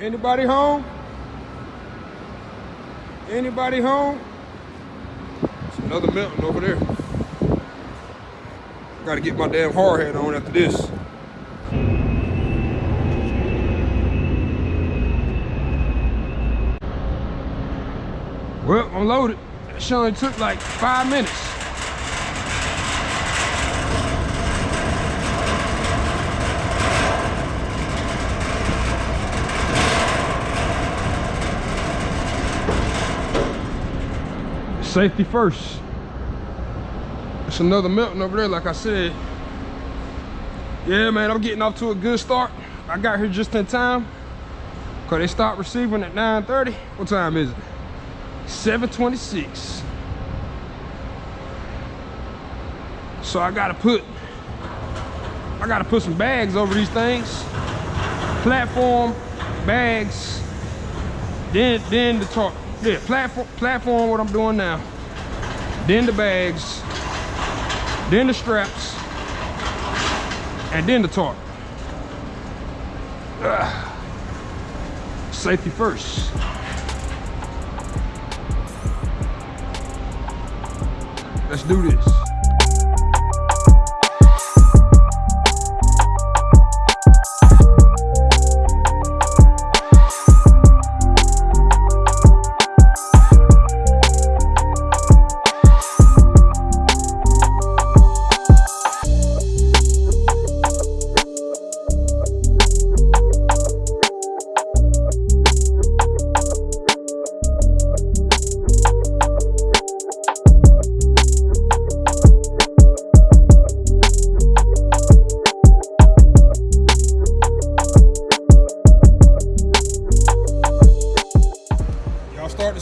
Anybody home? Anybody home? It's another Melton over there. Gotta get my damn hard hat on after this. Well, I'm loaded. Only took like five minutes. Safety first. It's another Melton over there, like I said. Yeah, man, I'm getting off to a good start. I got here just in time. Cause they stopped receiving at 9.30. What time is it? 726. So I gotta put, I gotta put some bags over these things. Platform, bags, then then the tarp. Yeah, platform, platform what I'm doing now. Then the bags, then the straps, and then the tarp. Ugh. Safety first. Let's do this.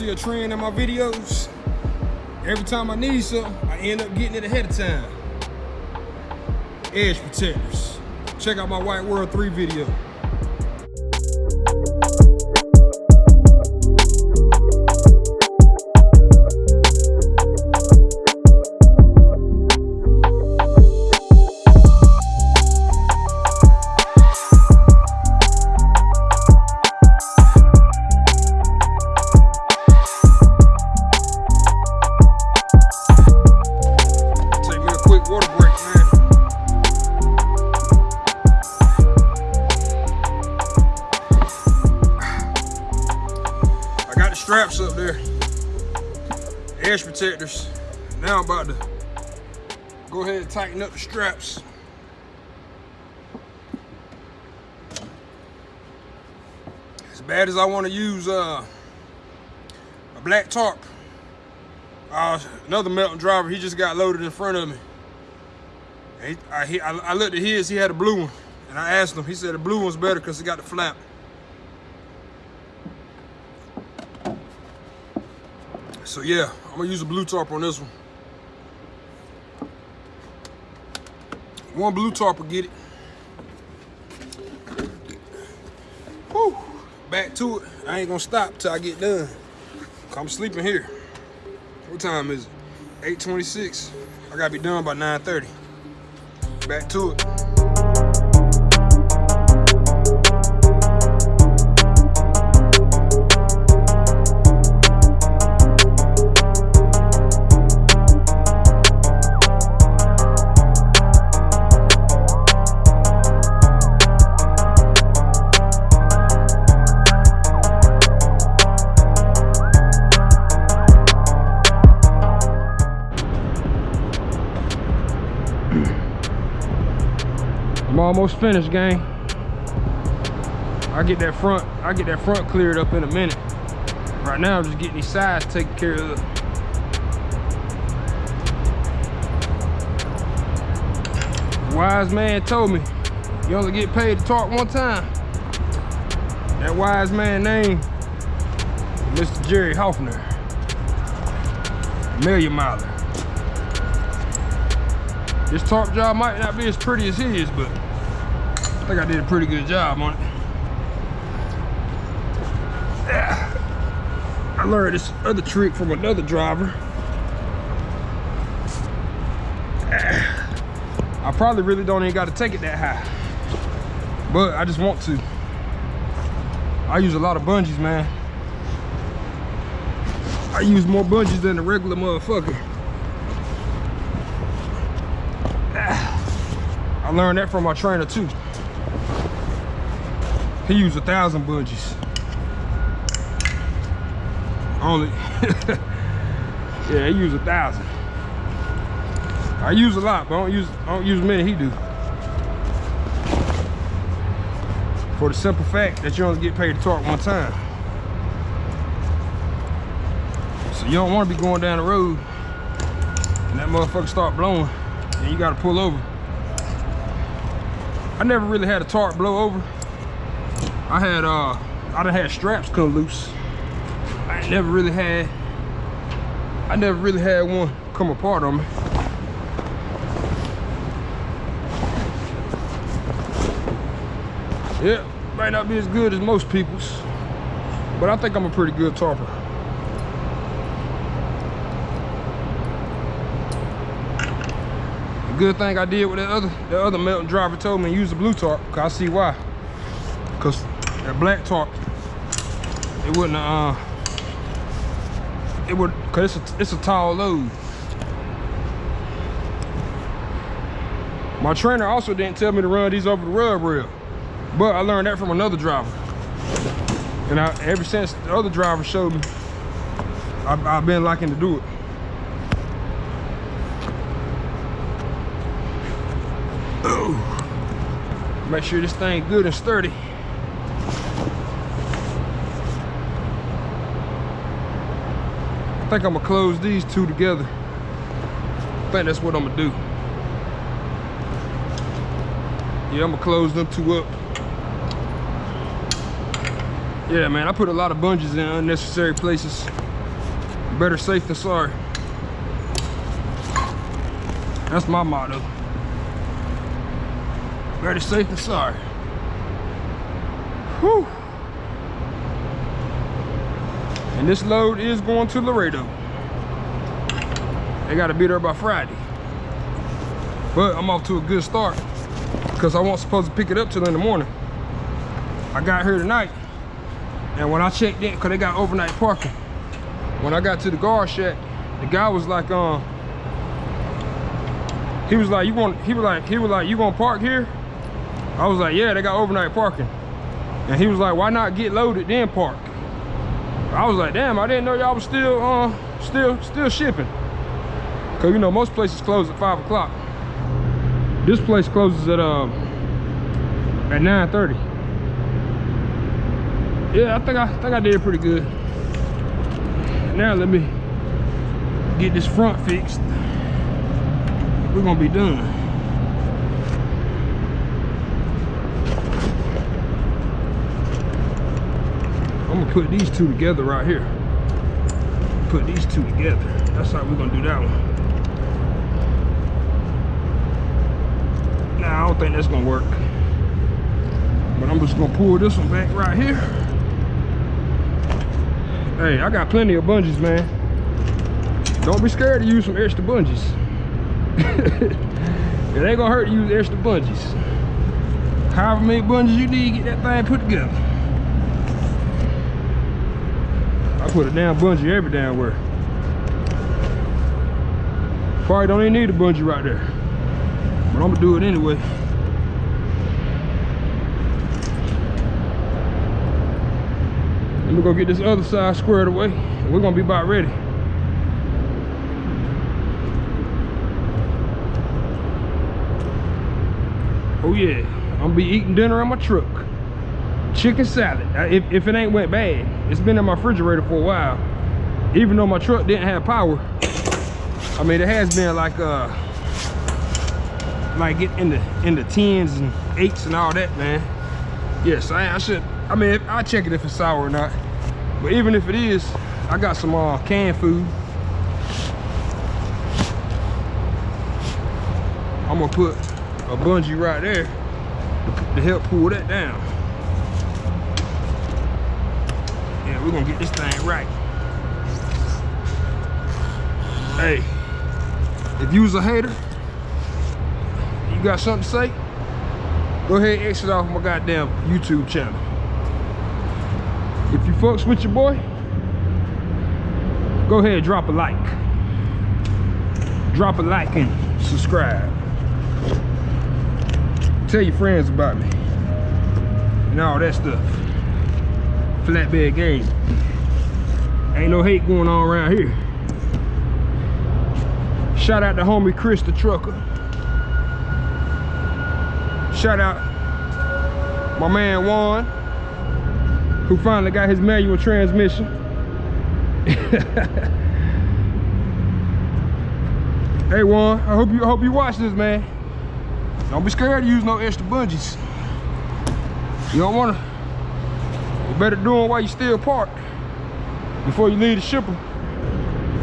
See a trend in my videos. Every time I need something, I end up getting it ahead of time. Edge protectors. Check out my White World 3 video. Edge protectors. Now I'm about to go ahead and tighten up the straps. As bad as I want to use uh, a black tarp, uh, another Melton driver, he just got loaded in front of me. He, I, he, I, I looked at his, he had a blue one. And I asked him, he said the blue one's better because it got the flap. So yeah, I'm gonna use a blue tarp on this one. One blue tarp will get it. Whew. Back to it. I ain't gonna stop till I get done. I'm sleeping here. What time is it? 8.26. I gotta be done by 9.30. Back to it. Almost finished, gang. I get that front, I get that front cleared up in a minute. Right now, I'm just getting these sides taken care of. Wise man told me, you only get paid to talk one time. That wise man name, Mr. Jerry Hoffner. Million miler. This tarp job might not be as pretty as his, but think I did a pretty good job on it. I learned this other trick from another driver. I probably really don't even got to take it that high. But I just want to. I use a lot of bungees, man. I use more bungees than a regular motherfucker. I learned that from my trainer too. He used a thousand bungees. Only, yeah, he used a thousand. I use a lot, but I don't use I don't use as many he do. For the simple fact that you only get paid to torque one time. So you don't want to be going down the road and that motherfucker start blowing and you got to pull over. I never really had a torque blow over. I had uh I done had straps come loose. I never really had I never really had one come apart on me. Yeah, might not be as good as most people's, but I think I'm a pretty good torper. The good thing I did with that other the other Melton driver told me to use the blue tarp, cause I see why. Cause that black tarp, it wouldn't uh it would cause it's a, it's a tall load. My trainer also didn't tell me to run these over the rub rail. But I learned that from another driver. And I, ever since the other driver showed me, I've, I've been liking to do it. Oh. Make sure this thing good and sturdy. Think I'm gonna close these two together. I think that's what I'm gonna do. Yeah, I'm gonna close them two up. Yeah, man, I put a lot of bungees in unnecessary places. Better safe than sorry. That's my motto. Better safe than sorry. Whew. And this load is going to Laredo. They gotta be there by Friday. But I'm off to a good start because I wasn't supposed to pick it up till in the morning. I got here tonight and when I checked in, cause they got overnight parking. When I got to the guard shack, the guy was like, um, he was like, you want, he was like, he was like, you gonna park here? I was like, yeah, they got overnight parking. And he was like, why not get loaded then park? I was like, damn, I didn't know y'all was still, uh, still, still shipping. Cause you know, most places close at five o'clock. This place closes at, um, at 9.30 yeah, I think I, think I did pretty good. Now let me get this front fixed. We're gonna be done. I'm gonna put these two together right here. Put these two together. That's how we're gonna do that one. Nah, I don't think that's gonna work. But I'm just gonna pull this one back right here. Hey, I got plenty of bungees, man. Don't be scared to use some extra bungees. it ain't gonna hurt to use extra bungees. However many bungees you need get that thing put together. I put a damn bungee every damn where. Probably don't even need a bungee right there. But I'm gonna do it anyway. we're gonna get this other side squared away we're gonna be about ready oh yeah i'm gonna be eating dinner in my truck chicken salad if, if it ain't went bad it's been in my refrigerator for a while even though my truck didn't have power i mean it has been like uh like get in the in the tens and eights and all that man yes i, I should i mean i check it if it's sour or not but even if it is, I got some uh, canned food. I'm gonna put a bungee right there to help pull that down. Yeah, we're gonna get this thing right. Hey, if you was a hater, you got something to say, go ahead and exit off my goddamn YouTube channel. If you fucks with your boy, go ahead and drop a like. Drop a like and subscribe. Tell your friends about me. And all that stuff. Flatbed game. Ain't no hate going on around here. Shout out to homie Chris the trucker. Shout out my man Juan, who finally got his manual transmission. hey Juan, I hope you I hope you watch this, man. Don't be scared to use no extra bungees. You don't wanna. Better do them while you still parked before you leave the shipper.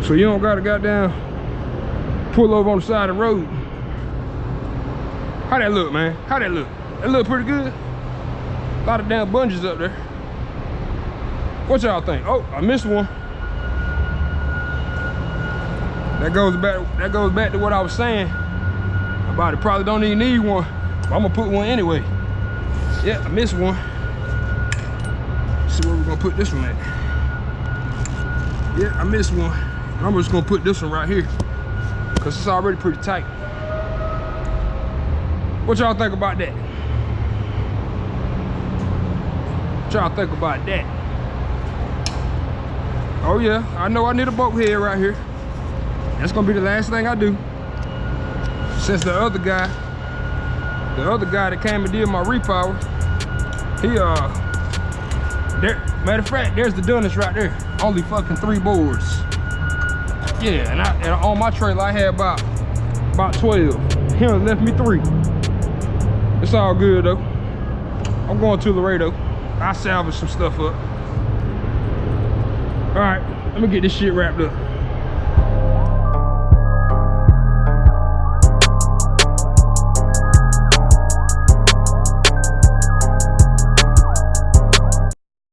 So you don't gotta goddamn pull over on the side of the road. How that look, man? How that look? That look pretty good. A lot of damn bungees up there. What y'all think? Oh, I missed one. That goes back. That goes back to what I was saying about it. Probably don't even need one. But I'm gonna put one anyway. Yeah, I missed one. Gonna put this one at. Yeah, I missed one. I'm just gonna put this one right here because it's already pretty tight. What y'all think about that? What y'all think about that? Oh yeah, I know I need a boat head right here. That's gonna be the last thing I do. Since the other guy, the other guy that came and did my repower, he uh, there, matter of fact, there's the dunnage right there. Only fucking three boards. Yeah, and, I, and on my trailer I had about about 12. He only left me three. It's all good though. I'm going to Laredo. I salvage some stuff up. All right, let me get this shit wrapped up.